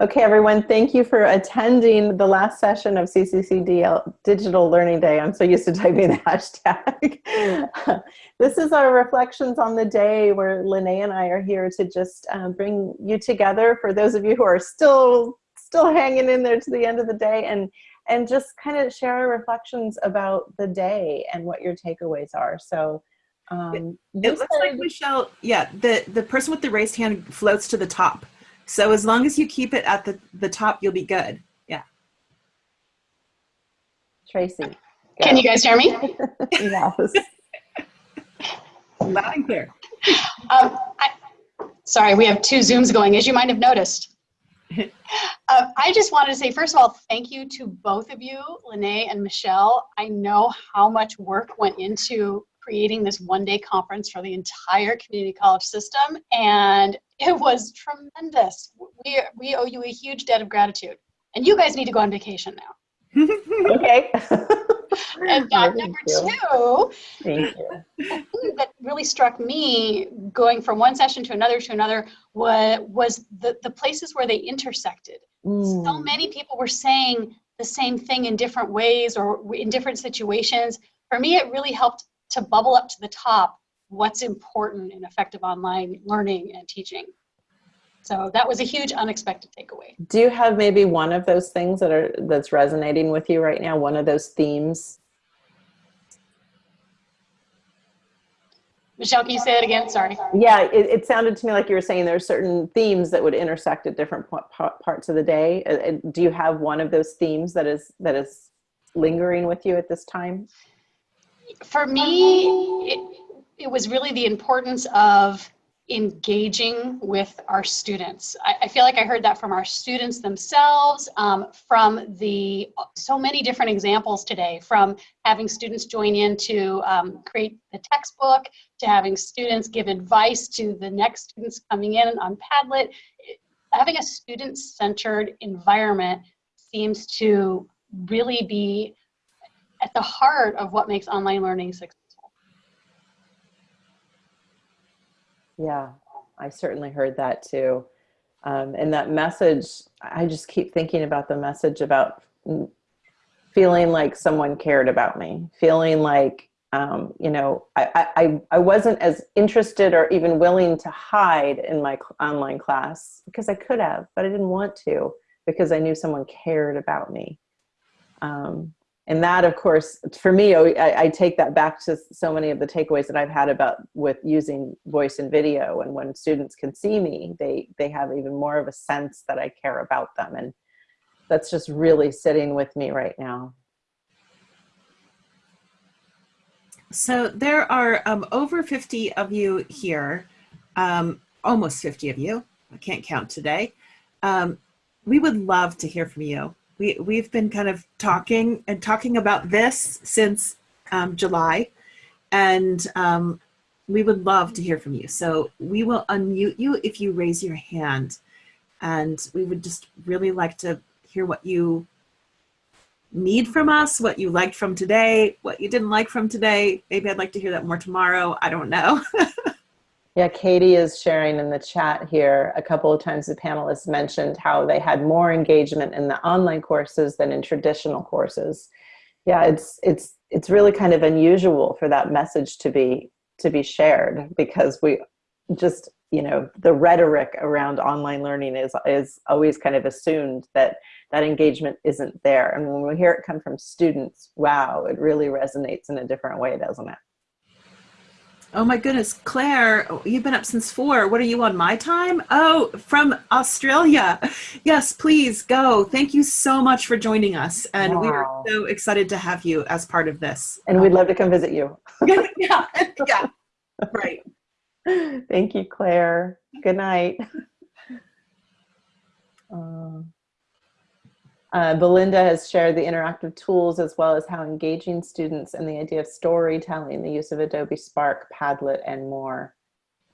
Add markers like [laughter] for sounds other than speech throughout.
Okay, everyone, thank you for attending the last session of CCCD Digital Learning Day. I'm so used to typing the [laughs] hashtag. [laughs] this is our reflections on the day where Lene and I are here to just um, bring you together for those of you who are still still hanging in there to the end of the day and and just kind of share our reflections about the day and what your takeaways are. So um, it looks like Michelle, yeah, the, the person with the raised hand floats to the top. So as long as you keep it at the, the top, you'll be good. Yeah. Tracy. Go. Can you guys hear me? [laughs] yes. [laughs] Loud and clear. Um, I, sorry, we have two Zooms going, as you might have noticed. [laughs] uh, I just wanted to say, first of all, thank you to both of you, Lene and Michelle. I know how much work went into creating this one day conference for the entire community college system and it was tremendous. We, we owe you a huge debt of gratitude and you guys need to go on vacation now. [laughs] okay. and [laughs] uh, number two, Thank you. that really struck me going from one session to another to another was, was the, the places where they intersected. Mm. So many people were saying the same thing in different ways or in different situations. For me, it really helped to bubble up to the top what's important in effective online learning and teaching. So that was a huge unexpected takeaway. Do you have maybe one of those things that are that's resonating with you right now? One of those themes? Michelle, can you say that again? Sorry. Yeah, it, it sounded to me like you were saying there are certain themes that would intersect at different parts of the day. Do you have one of those themes that is that is lingering with you at this time? For me, it, it was really the importance of engaging with our students. I, I, feel like I heard that from our students themselves, um, from the so many different examples today, from having students join in to um, create the textbook, to having students give advice to the next students coming in on Padlet. Having a student-centered environment seems to really be at the heart of what makes online learning successful. Yeah, I certainly heard that too. Um, and that message, I just keep thinking about the message about feeling like someone cared about me, feeling like, um, you know, I, I, I wasn't as interested or even willing to hide in my online class because I could have, but I didn't want to because I knew someone cared about me. Um, and that of course for me I, I, take that back to so many of the takeaways that i've had about with using voice and video. And when students can see me they they have even more of a sense that i care about them. And that's just really sitting with me right now. So there are um, over 50 of you here um, almost 50 of you i can't count today. Um, we would love to hear from you we, we've been kind of talking and talking about this since um, July, and um, we would love to hear from you. So we will unmute you if you raise your hand, and we would just really like to hear what you need from us, what you liked from today, what you didn't like from today. Maybe I'd like to hear that more tomorrow. I don't know. [laughs] Yeah, Katie is sharing in the chat here. A couple of times the panelists mentioned how they had more engagement in the online courses than in traditional courses. Yeah, it's it's it's really kind of unusual for that message to be to be shared because we just you know the rhetoric around online learning is is always kind of assumed that that engagement isn't there and when we hear it come from students wow it really resonates in a different way doesn't it Oh my goodness, Claire, you've been up since four. What are you on my time? Oh, from Australia. Yes, please go. Thank you so much for joining us. And wow. we are so excited to have you as part of this. And we'd love to come visit you. [laughs] yeah, yeah, right. [laughs] Thank you, Claire. Good night. Uh, uh, Belinda has shared the interactive tools as well as how engaging students and the idea of storytelling, the use of Adobe Spark, Padlet, and more.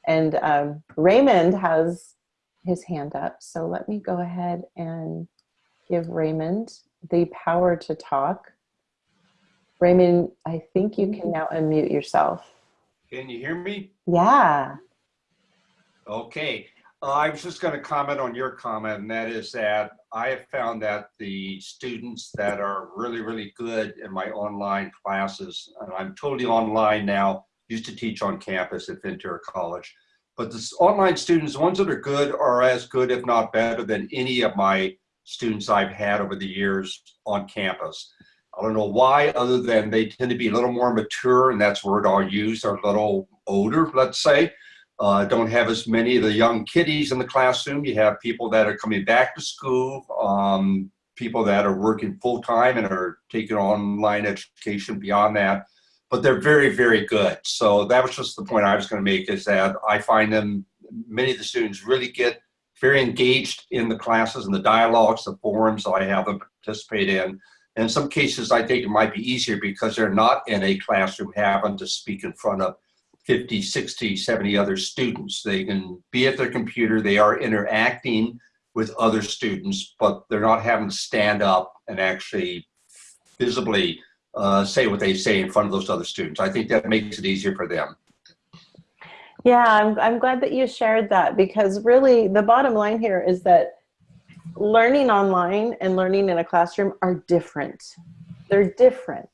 And um, Raymond has his hand up, so let me go ahead and give Raymond the power to talk. Raymond, I think you can now unmute yourself. Can you hear me? Yeah. Okay. Uh, I was just going to comment on your comment, and that is that I have found that the students that are really, really good in my online classes, and I'm totally online now, used to teach on campus at Ventura College, but the online students, the ones that are good, are as good, if not better, than any of my students I've had over the years on campus. I don't know why, other than they tend to be a little more mature, and that's word I'll use, or a little older, let's say. Uh, don't have as many of the young kiddies in the classroom. You have people that are coming back to school, um, people that are working full time and are taking online education beyond that. But they're very, very good. So that was just the point I was going to make is that I find them, many of the students really get very engaged in the classes and the dialogues, the forums that I have them participate in. In some cases, I think it might be easier because they're not in a classroom having to speak in front of 50, 60, 70 other students. They can be at their computer, they are interacting with other students, but they're not having to stand up and actually visibly uh, say what they say in front of those other students. I think that makes it easier for them. Yeah, I'm, I'm glad that you shared that because really the bottom line here is that learning online and learning in a classroom are different. They're different.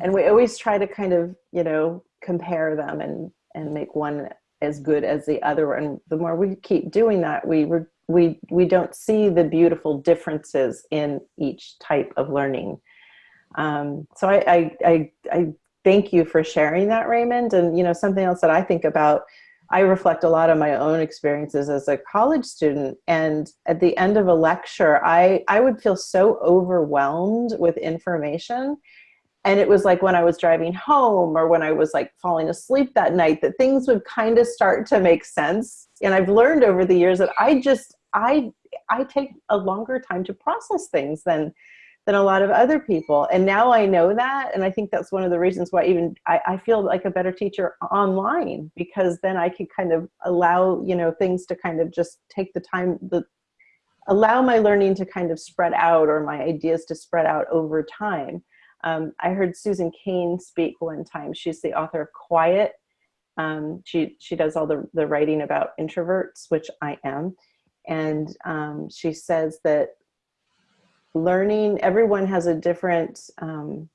And we always try to kind of, you know, compare them and, and make one as good as the other. And the more we keep doing that, we, we, we don't see the beautiful differences in each type of learning. Um, so I, I, I, I thank you for sharing that, Raymond. And, you know, something else that I think about, I reflect a lot on my own experiences as a college student. And at the end of a lecture, I, I would feel so overwhelmed with information and it was like when I was driving home or when I was like falling asleep that night that things would kind of start to make sense. And I've learned over the years that I just, I, I take a longer time to process things than, than a lot of other people. And now I know that. And I think that's one of the reasons why even I, I feel like a better teacher online because then I can kind of allow, you know, things to kind of just take the time, the, allow my learning to kind of spread out or my ideas to spread out over time. Um, I heard Susan Cain speak one time. She's the author of Quiet. Um, she, she does all the, the writing about introverts, which I am. And um, she says that learning, everyone has a different, um,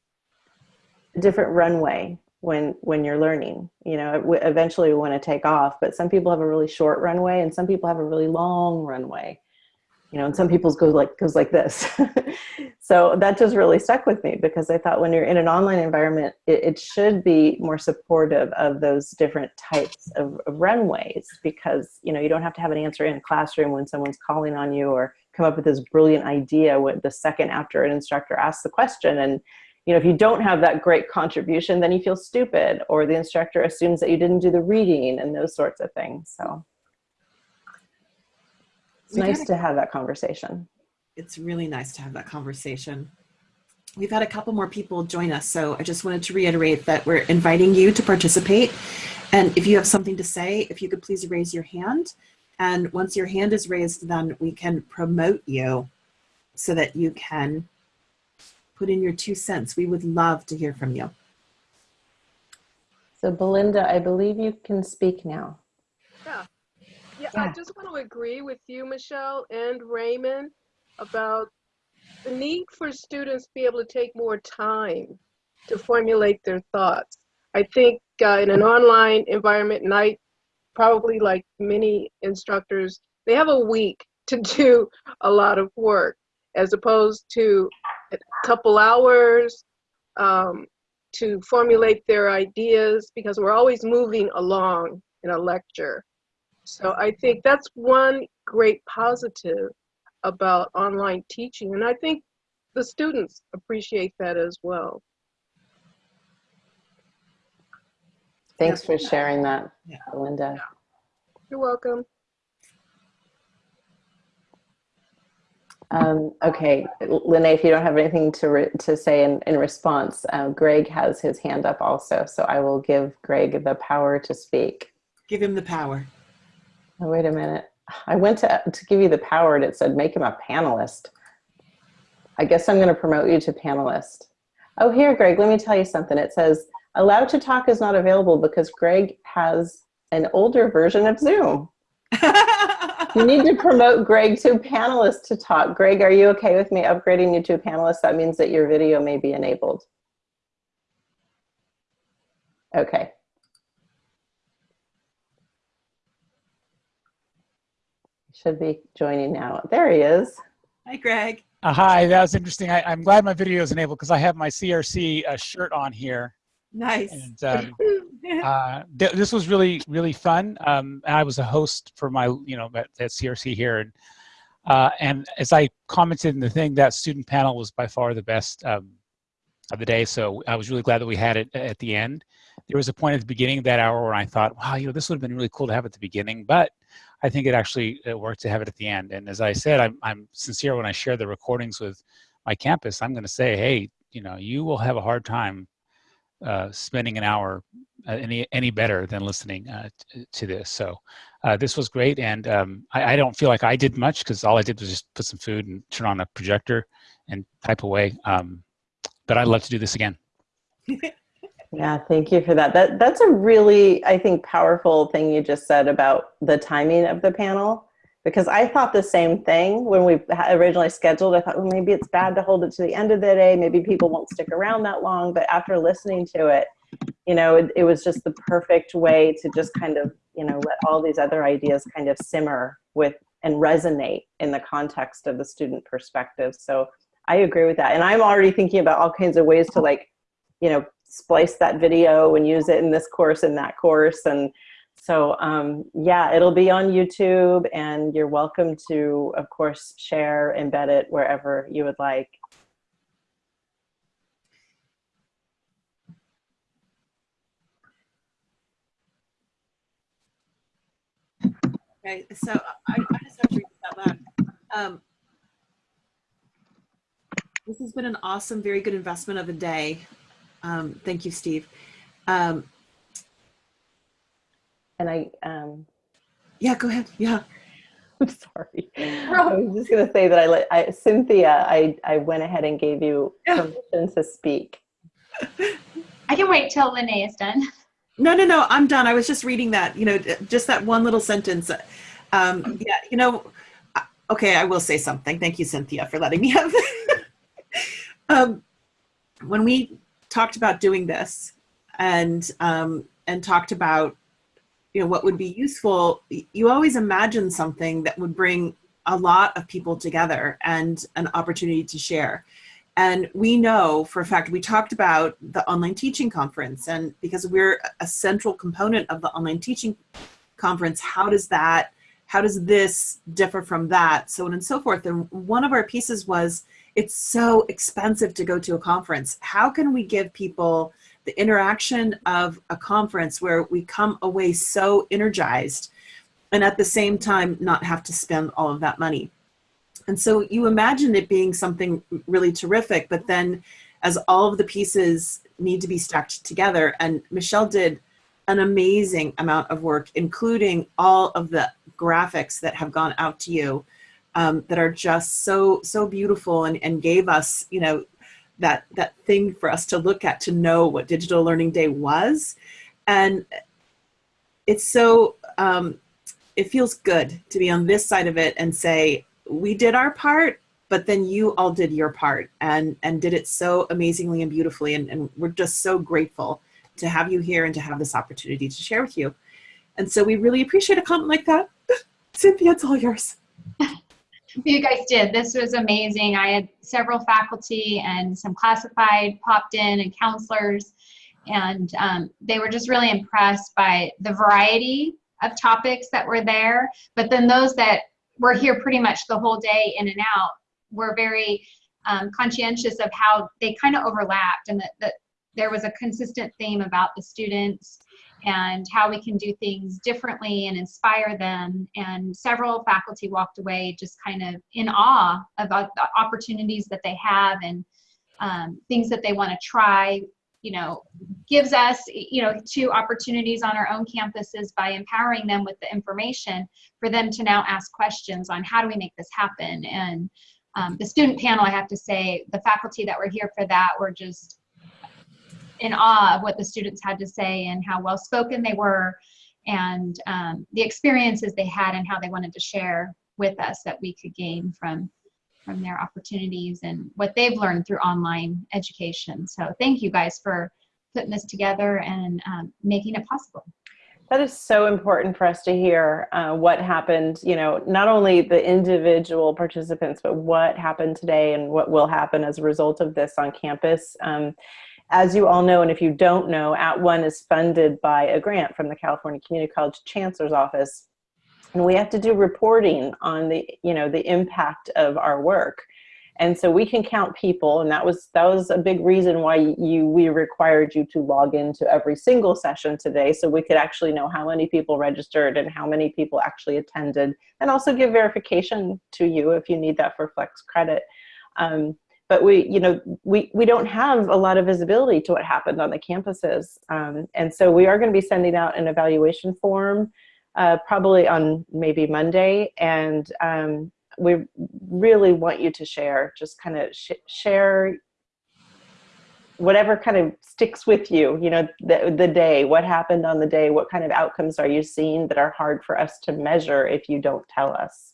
different runway when, when you're learning. You know, eventually we want to take off, but some people have a really short runway and some people have a really long runway you know, and some people's go like goes like this. [laughs] so that just really stuck with me because I thought when you're in an online environment, it, it should be more supportive of those different types of, of, runways because you know you don't have to have an answer in a classroom when someone's calling on you or come up with this brilliant idea with the second after an instructor asks the question and you know if you don't have that great contribution then you feel stupid or the instructor assumes that you didn't do the reading and those sorts of things so it's we nice to have that conversation. It's really nice to have that conversation. We've had a couple more people join us, so I just wanted to reiterate that we're inviting you to participate. And if you have something to say, if you could please raise your hand. And once your hand is raised, then we can promote you so that you can put in your two cents. We would love to hear from you. So Belinda, I believe you can speak now. Yeah. I just want to agree with you, Michelle and Raymond, about the need for students to be able to take more time to formulate their thoughts. I think uh, in an online environment, I probably like many instructors, they have a week [laughs] to do a lot of work as opposed to a couple hours um, to formulate their ideas because we're always moving along in a lecture. So I think that's one great positive about online teaching. And I think the students appreciate that as well. Thanks for sharing that, yeah. Linda. You're welcome. Um, okay, Lene, if you don't have anything to, to say in, in response, uh, Greg has his hand up also, so I will give Greg the power to speak. Give him the power. Oh, wait a minute. I went to, to give you the power and it said make him a panelist. I guess I'm going to promote you to panelist. Oh, here, Greg, let me tell you something. It says allowed to talk is not available because Greg has an older version of Zoom. [laughs] You need to promote Greg to panelist to talk. Greg, are you okay with me upgrading you to a panelist? That means that your video may be enabled. Okay. Should be joining now. There he is. Hi, Greg. Uh, hi, that was interesting. I, I'm glad my video is enabled because I have my CRC uh, shirt on here. Nice. And um, [laughs] uh, th this was really, really fun. Um, and I was a host for my, you know, at, at CRC here. And, uh, and as I commented in the thing, that student panel was by far the best um, of the day. So I was really glad that we had it at the end. There was a point at the beginning of that hour where I thought, wow, you know, this would have been really cool to have at the beginning. But I think it actually it worked to have it at the end. And as I said, I'm, I'm sincere when I share the recordings with my campus. I'm going to say, hey, you know, you will have a hard time uh, spending an hour uh, any any better than listening uh, to this. So uh, this was great, and um, I, I, don't feel like I did much because all I did was just put some food and turn on a projector and type away. Um, but I'd love to do this again. [laughs] Yeah, thank you for that. That that's a really, I think, powerful thing you just said about the timing of the panel. Because I thought the same thing when we originally scheduled. I thought, well, maybe it's bad to hold it to the end of the day. Maybe people won't stick around that long. But after listening to it, you know, it, it was just the perfect way to just kind of, you know, let all these other ideas kind of simmer with and resonate in the context of the student perspective. So I agree with that. And I'm already thinking about all kinds of ways to like, you know, splice that video and use it in this course and that course. And so um, yeah, it'll be on YouTube and you're welcome to, of course, share, embed it wherever you would like. Okay, so I, I just have to read loud. Um, this has been an awesome, very good investment of a day. Um, thank you, Steve. Um, and I, um, yeah, go ahead. Yeah. [laughs] I'm sorry. I was just going to say that I let I, Cynthia, I, I went ahead and gave you permission to speak. I can wait till Lene is done. No, no, no, I'm done. I was just reading that, you know, just that one little sentence. Um, yeah, you know, okay, I will say something. Thank you, Cynthia, for letting me have. [laughs] um, when we talked about doing this and um, and talked about you know what would be useful you always imagine something that would bring a lot of people together and an opportunity to share. And we know for a fact we talked about the online teaching conference and because we're a central component of the online teaching conference how does that how does this differ from that so on and so forth. And one of our pieces was it's so expensive to go to a conference. How can we give people the interaction of a conference where we come away so energized and at the same time not have to spend all of that money? And so you imagine it being something really terrific, but then as all of the pieces need to be stacked together, and Michelle did an amazing amount of work, including all of the graphics that have gone out to you um, that are just so so beautiful and, and gave us you know that that thing for us to look at to know what digital learning day was. And it's so um, it feels good to be on this side of it and say we did our part but then you all did your part and and did it so amazingly and beautifully. And, and we're just so grateful to have you here and to have this opportunity to share with you. And so we really appreciate a comment like that. [laughs] Cynthia it's all yours [laughs] you guys did. This was amazing. I had several faculty and some classified popped in and counselors, and um, they were just really impressed by the variety of topics that were there. But then those that were here pretty much the whole day in and out were very um, conscientious of how they kind of overlapped and that, that there was a consistent theme about the students and how we can do things differently and inspire them. And several faculty walked away just kind of in awe about the opportunities that they have and um, things that they want to try. You know, gives us, you know, two opportunities on our own campuses by empowering them with the information for them to now ask questions on how do we make this happen. And um, the student panel, I have to say, the faculty that were here for that were just in awe of what the students had to say and how well spoken they were and um, the experiences they had and how they wanted to share with us that we could gain from from their opportunities and what they've learned through online education. So thank you guys for putting this together and um, making it possible. That is so important for us to hear uh, what happened, you know, not only the individual participants, but what happened today and what will happen as a result of this on campus. Um, as you all know, and if you don't know, At One is funded by a grant from the California Community College Chancellor's Office. And we have to do reporting on the, you know, the impact of our work. And so we can count people, and that was that was a big reason why you we required you to log into every single session today, so we could actually know how many people registered and how many people actually attended, and also give verification to you if you need that for flex credit. Um, but we, you know, we we don't have a lot of visibility to what happened on the campuses, um, and so we are going to be sending out an evaluation form. Uh, probably on maybe Monday, and um, we really want you to share, just kind of sh share whatever kind of sticks with you, you know, the, the day, what happened on the day, what kind of outcomes are you seeing that are hard for us to measure if you don't tell us.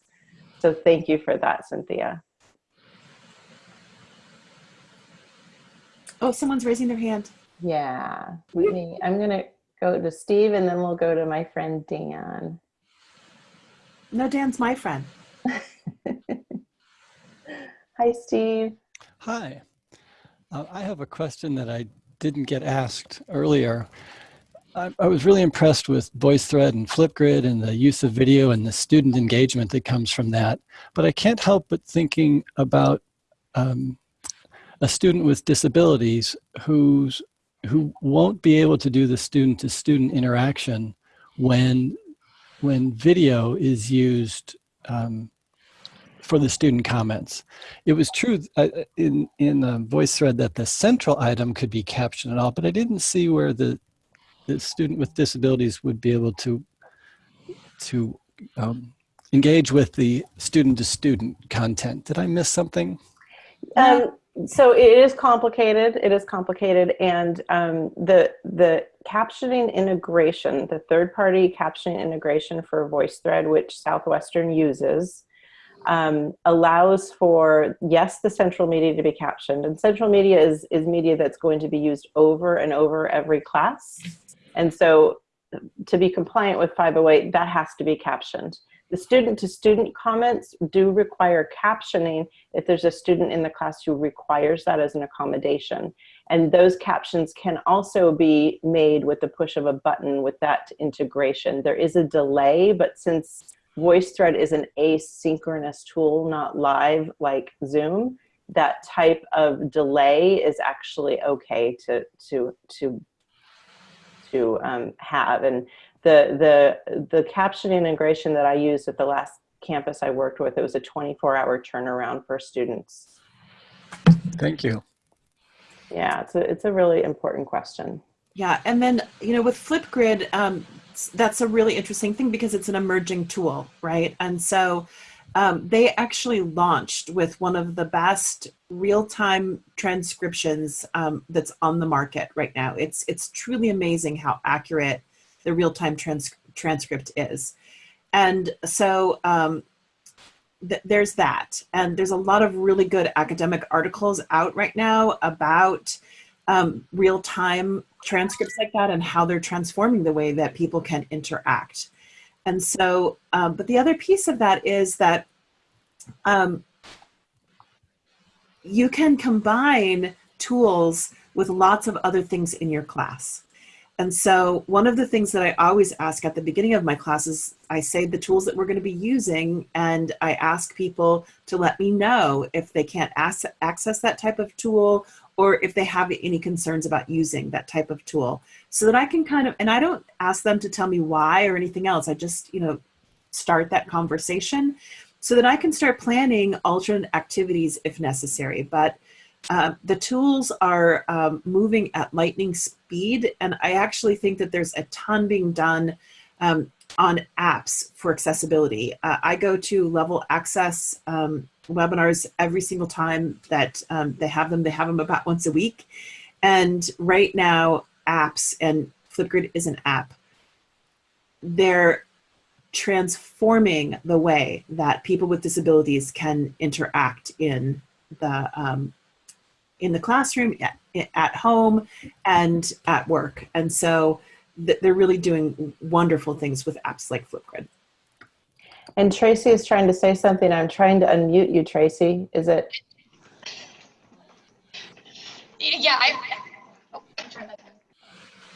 So thank you for that, Cynthia. Oh, someone's raising their hand. Yeah, me. I'm gonna go to Steve and then we'll go to my friend Dan. No, Dan's my friend. [laughs] Hi, Steve. Hi. Uh, I have a question that I didn't get asked earlier. I, I, was really impressed with VoiceThread and Flipgrid and the use of video and the student engagement that comes from that. But I can't help but thinking about um, a student with disabilities who's, who won't be able to do the student-to-student interaction when, when video is used um, for the student comments. It was true uh, in, in the VoiceThread that the central item could be captioned and all, but I didn't see where the, the student with disabilities would be able to, to um, engage with the student-to-student -student content. Did I miss something? Um, so it is complicated. It is complicated, and um, the the captioning integration, the third-party captioning integration for VoiceThread, which Southwestern uses, um, allows for, yes, the central media to be captioned. And central media is, is media that's going to be used over and over every class. And so to be compliant with 508, that has to be captioned. The student-to-student -student comments do require captioning if there's a student in the class who requires that as an accommodation. And those captions can also be made with the push of a button with that integration. There is a delay, but since VoiceThread is an asynchronous tool, not live like Zoom. That type of delay is actually okay to to to to um, have. And the the the caption integration that I used at the last campus I worked with, it was a 24-hour turnaround for students. Thank you. Yeah, it's a it's a really important question. Yeah, and then you know with Flipgrid, um, that's a really interesting thing because it's an emerging tool, right? And so um, they actually launched with one of the best real-time transcriptions um, that's on the market right now. It's it's truly amazing how accurate the real-time trans transcript is. And so um, th there's that. And there's a lot of really good academic articles out right now about um, real-time transcripts like that and how they're transforming the way that people can interact. And so, um, but the other piece of that is that um, you can combine tools with lots of other things in your class. And so one of the things that I always ask at the beginning of my classes, I say the tools that we're going to be using, and I ask people to let me know if they can't access that type of tool or if they have any concerns about using that type of tool so that I can kind of, and I don't ask them to tell me why or anything else. I just, you know, start that conversation so that I can start planning alternate activities if necessary. But uh, the tools are um, moving at lightning speed, and I actually think that there's a ton being done um, on apps for accessibility. Uh, I go to Level Access um, webinars every single time that um, they have them. They have them about once a week. And right now, apps and Flipgrid is an app. they're transforming the way that people with disabilities can interact in the um, in the classroom, at, at home, and at work. And so th- they're really doing wonderful things with apps like Flipgrid. And Tracy is trying to say something. I'm trying to unmute you, Tracy. Is it? Yeah, I, oh, let me turn.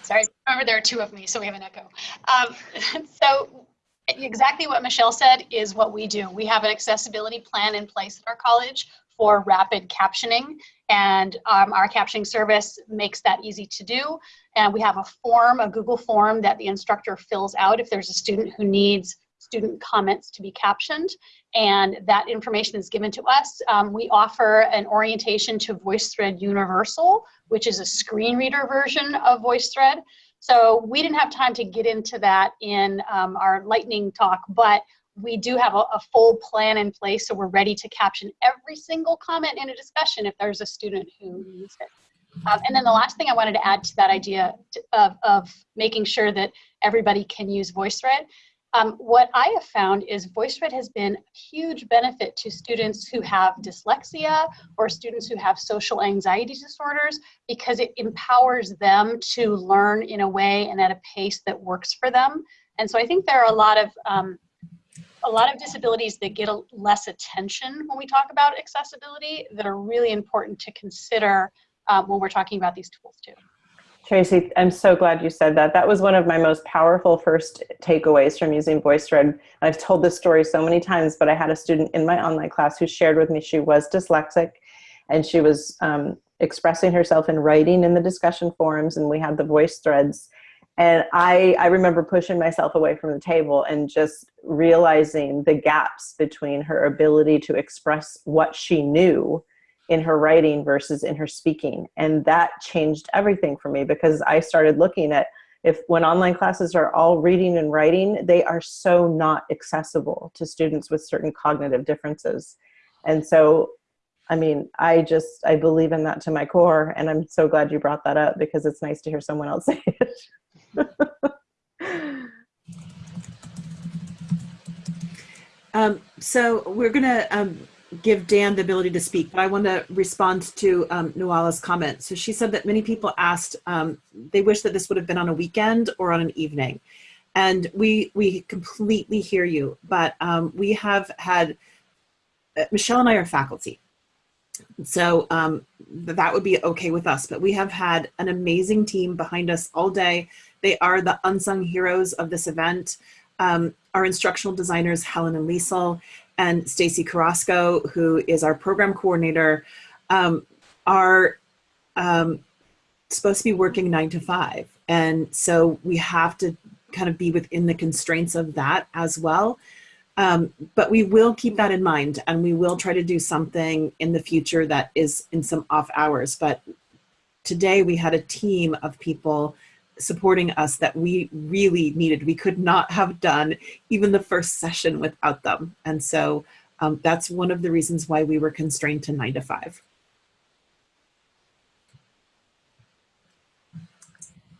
Sorry, remember there are two of me, so we have an echo. Um, [laughs] so exactly what Michelle said is what we do. We have an accessibility plan in place at our college for rapid captioning and um, our captioning service makes that easy to do. And we have a form, a Google form that the instructor fills out if there's a student who needs student comments to be captioned and that information is given to us. Um, we offer an orientation to VoiceThread Universal, which is a screen reader version of VoiceThread. So we didn't have time to get into that in um, our lightning talk, but we do have a, a, full plan in place, so we're ready to caption every single comment in a discussion if there's a student who needs it. Um, and then the last thing I wanted to add to that idea of, of making sure that everybody can use VoiceThread um, what I have found is VoiceThread has been a huge benefit to students who have dyslexia or students who have social anxiety disorders because it empowers them to learn in a way and at a pace that works for them. And so I think there are a lot of um, a lot of disabilities that get a less attention when we talk about accessibility that are really important to consider um, when we're talking about these tools too. Tracy, I'm so glad you said that. That was one of my most powerful first takeaways from using VoiceThread. I've told this story so many times, but I had a student in my online class who shared with me she was dyslexic and she was um, expressing herself in writing in the discussion forums and we had the voice threads. And I, I remember pushing myself away from the table and just realizing the gaps between her ability to express what she knew in her writing versus in her speaking. And that changed everything for me because I started looking at if when online classes are all reading and writing, they are so not accessible to students with certain cognitive differences. And so, I mean, I just, I believe in that to my core. And I'm so glad you brought that up because it's nice to hear someone else [laughs] say it. [laughs] um, so we're gonna um, give Dan the ability to speak, but I want to respond to um, Nuala's comment. So she said that many people asked, um, they wish that this would have been on a weekend or on an evening. And we, we completely hear you, but um, we have had, uh, Michelle and I are faculty. So um, that would be okay with us, but we have had an amazing team behind us all day. They are the unsung heroes of this event. Um, our instructional designers, Helen and Liesel, and Stacy Carrasco, who is our program coordinator, um, are um, supposed to be working nine to five. And so we have to kind of be within the constraints of that as well. Um, but we will keep that in mind and we will try to do something in the future that is in some off hours. But today we had a team of people supporting us that we really needed. We could not have done even the first session without them. And so um, that's one of the reasons why we were constrained to nine to five.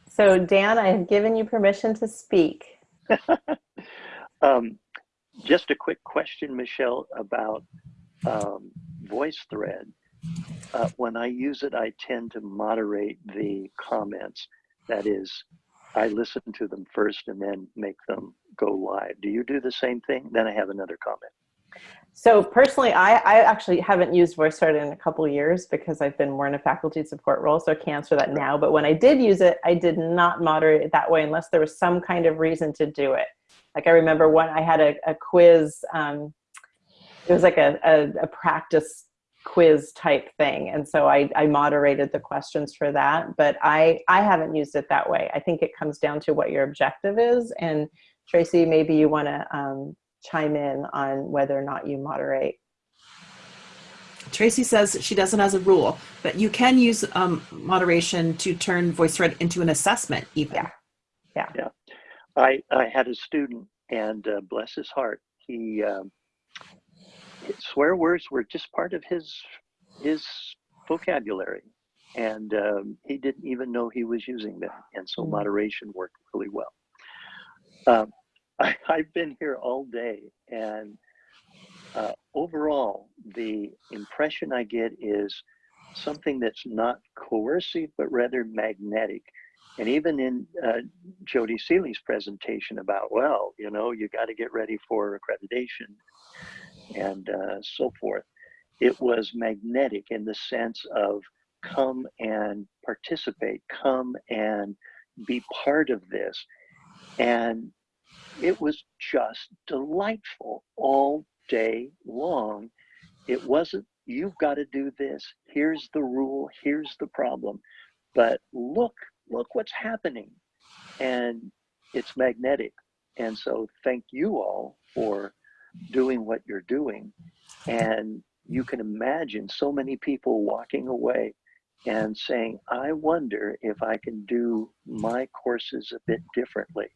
So Dan, I have given you permission to speak. [laughs] um, just a quick question, Michelle, about um, VoiceThread. Uh, when I use it, I tend to moderate the comments. That is, I listen to them first and then make them go live. Do you do the same thing? Then I have another comment. So personally, I, I actually haven't used VoiceThread in a couple years because I've been more in a faculty support role, so I can't answer that now. But when I did use it, I did not moderate it that way unless there was some kind of reason to do it. Like I remember when I had a, a quiz, um, it was like a, a, a practice quiz type thing. And so I, I moderated the questions for that, but I, I haven't used it that way. I think it comes down to what your objective is. And Tracy, maybe you want to um, chime in on whether or not you moderate. Tracy says she doesn't as a rule, but you can use um, moderation to turn VoiceThread into an assessment even. Yeah. Yeah. Yeah. I, I had a student and uh, bless his heart, he, um, swear words were just part of his his vocabulary. And um, he didn't even know he was using them. And so mm. moderation worked really well. Um, [laughs] I, I've been here all day, and uh, overall, the impression I get is something that's not coercive, but rather magnetic. And even in uh, Jody Seeley's presentation about, well, you know, you got to get ready for accreditation and uh, so forth, it was magnetic in the sense of come and participate, come and be part of this. And it was just delightful all day long. It wasn't, you've got to do this, here's the rule, here's the problem. But look, look what's happening. And it's magnetic. And so thank you all for doing what you're doing. And you can imagine so many people walking away and saying, I wonder if I can do my courses a bit differently.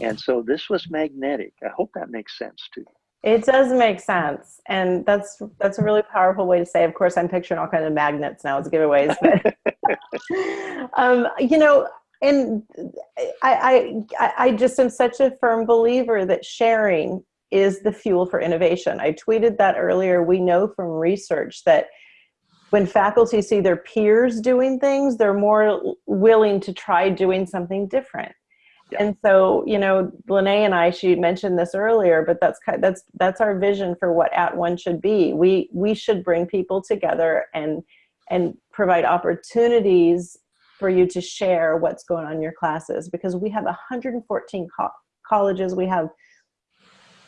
And so this was magnetic. I hope that makes sense to you. It does make sense, and that's that's a really powerful way to say. Of course, I'm picturing all kinds of magnets now as giveaways, but [laughs] um, you know, and I, I I just am such a firm believer that sharing is the fuel for innovation. I tweeted that earlier. We know from research that when faculty see their peers doing things, they're more willing to try doing something different. Yeah. And so, you know, Lene and I, she mentioned this earlier, but that's that's that's our vision for what At One should be. We we should bring people together and and provide opportunities for you to share what's going on in your classes because we have 114 co colleges. We have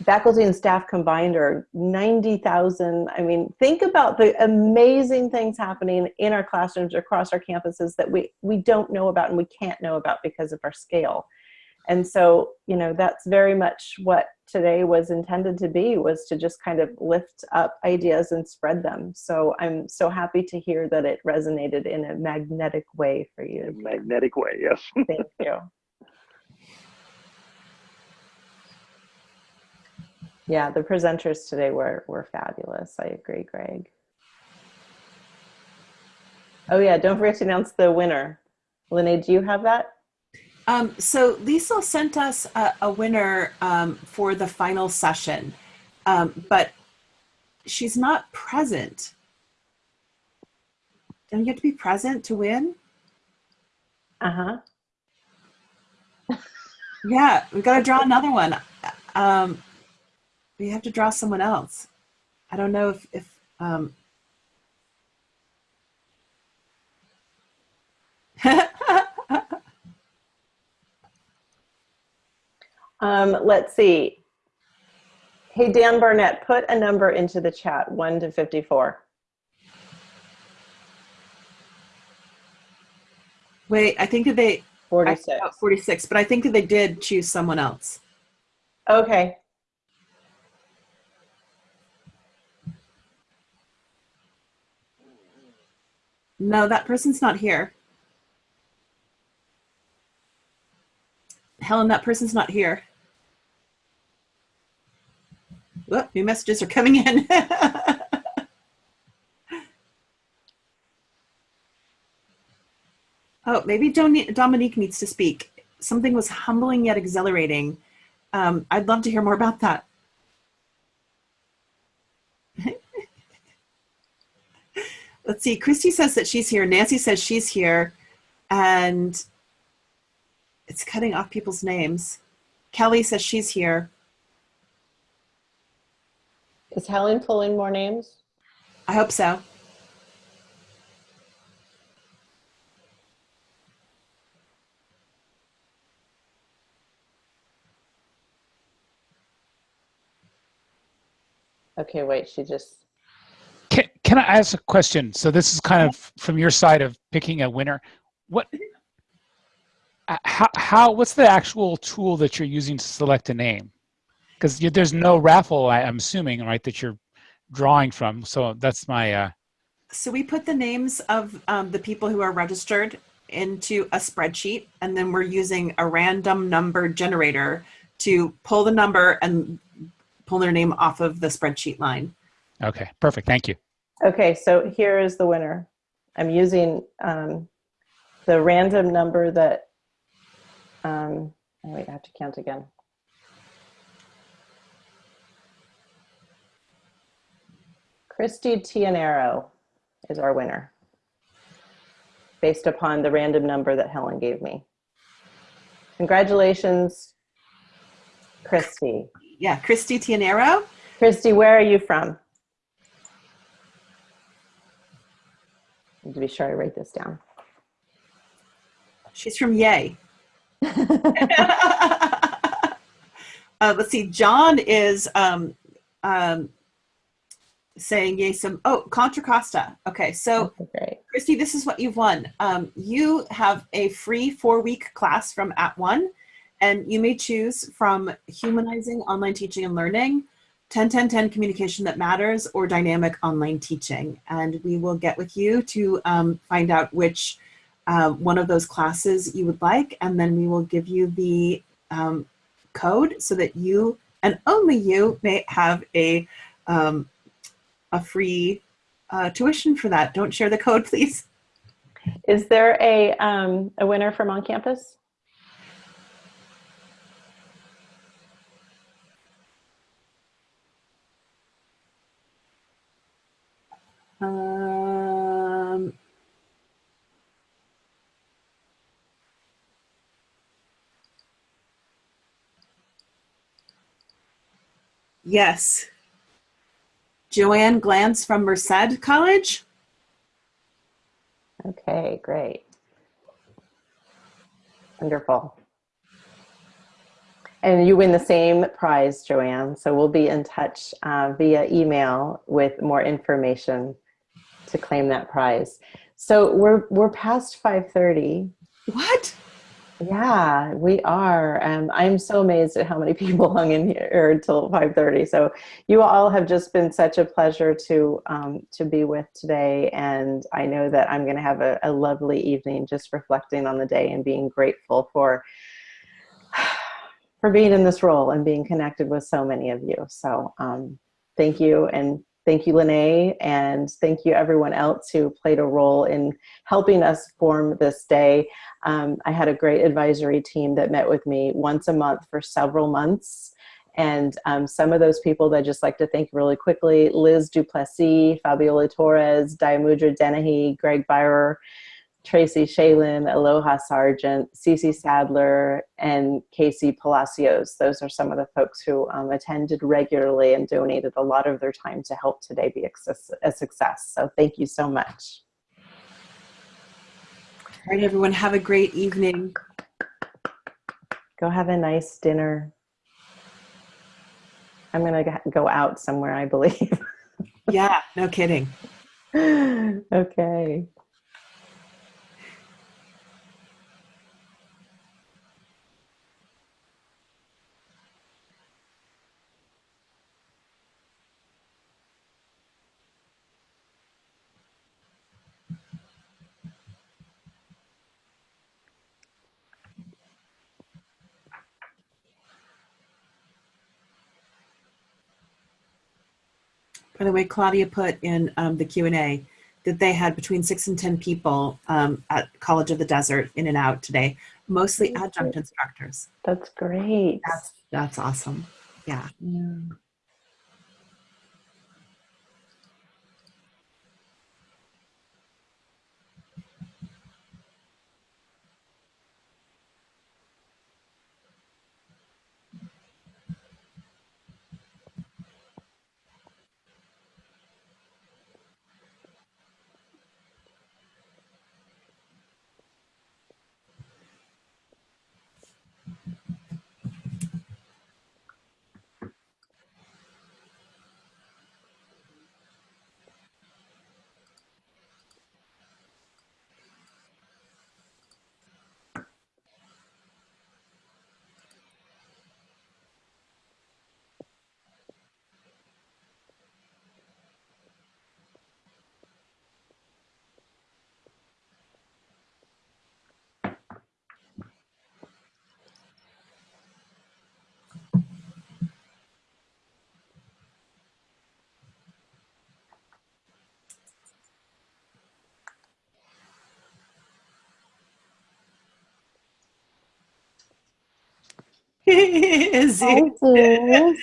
faculty and staff combined are 90,000. I mean, think about the amazing things happening in our classrooms across our campuses that we, we don't know about and we can't know about because of our scale. And so, you know, that's very much what today was intended to be, was to just kind of lift up ideas and spread them. So I'm so happy to hear that it resonated in a magnetic way for you. Magnetic way, yes. Thank you. [laughs] Yeah, the presenters today were, were fabulous. I agree, Greg. Oh yeah, don't forget to announce the winner. Lene, do you have that? Um, so Lisa sent us a, a winner um, for the final session, um, but she's not present. Don't you have to be present to win? Uh-huh. yeah, we got to draw another one. Um, we have to draw someone else. I don't know if, if um, [laughs] um, let's see. Hey, Dan Barnett, put a number into the chat, 1 to 54. Wait, I think that they 46. I, 46, but I think that they did choose someone else. Okay. No, that person's not here. Helen, that person's not here. Whoop, new messages are coming in. [laughs] oh, maybe Dominique needs to speak. Something was humbling yet exhilarating. Um, I'd love to hear more about that. Let's see, Christy says that she's here. Nancy says she's here. And it's cutting off people's names. Kelly says she's here. Is Helen pulling more names? I hope so. Okay, wait, she just can, I ask a question? So this is kind of from your side of picking a winner. What, uh, how, how what's the actual tool that you're using to select a name? Because there's no raffle, I, am assuming, right, that you're drawing from. So that's my. Uh... So we put the names of um, the people who are registered into a spreadsheet, and then we're using a random number generator to pull the number and pull their name off of the spreadsheet line. Okay, perfect. Thank you. Okay, so here is the winner. I'm using um, the random number that, um, oh wait, I have to count again. Christy Tianero is our winner based upon the random number that Helen gave me. Congratulations, Christy. Yeah, Christy Tianero. Christy, where are you from? To be sure I write this down. She's from Yay. [laughs] uh, let's see. John is um, um, saying yay. Some oh Contra Costa. Okay, so Okay. Christy, this is what you've won. Um, you have a free four-week class from At One, and you may choose from humanizing online teaching and learning, 10 10 10 communication that matters, or dynamic online teaching. And we will get with you to um, find out which uh, one of those classes you would like, and then we will give you the um, code so that you and only you may have a um, a free uh, tuition for that. Don't share the code, [laughs] please. Is there a, um, a winner from on campus? Um, yes. Joanne Glantz from Merced College. Okay, great. Wonderful. And you win the same prize, Joanne. So we'll be in touch uh, via email with more information to claim that prize. So we're we're past 5:30. What? Yeah, we are. Um, I'm so amazed at how many [laughs] people hung in here until 5:30. So you all have just been such a pleasure to um, to be with today, and I know that I'm going to have a, a lovely evening just reflecting on the day and being grateful for [sighs] for being in this role and being connected with so many of you. So um, thank you, and thank you, Lene, and thank you everyone else who played a role in helping us form this day. Um, I had a great advisory team that met with me once a month for several months. And um, some of those people that I just like to thank really quickly, Liz Duplessis, Fabiola Torres, Diamudra Dennehy, Greg Byrer, Tracy Shalin, Aloha Sargent, Cece Sadler, and Casey Palacios. Those are some of the folks who um, attended regularly and donated a lot of their time to help today be a success. So thank you so much. All right, everyone, have a great evening. Go have a nice dinner. I'm going to go out somewhere, I believe. [laughs] yeah, no kidding. okay. By the way, Claudia put in um, the Q&A that they had between six and 10 people um, at College of the Desert in and out today, mostly adjunct instructors. That's great. That's, that's awesome. Yeah. yeah. Is Hi, it? Liz.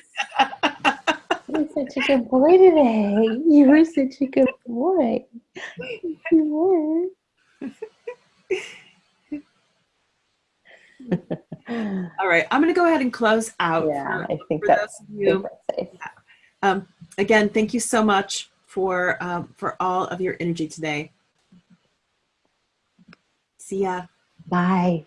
such a good boy today. You were such a good boy. You were. All right, I'm going to go ahead and close out. yeah, for- I think for that's, those of I you. think that's. Um, again, thank you so much for um, for all of your energy today. See ya. Bye.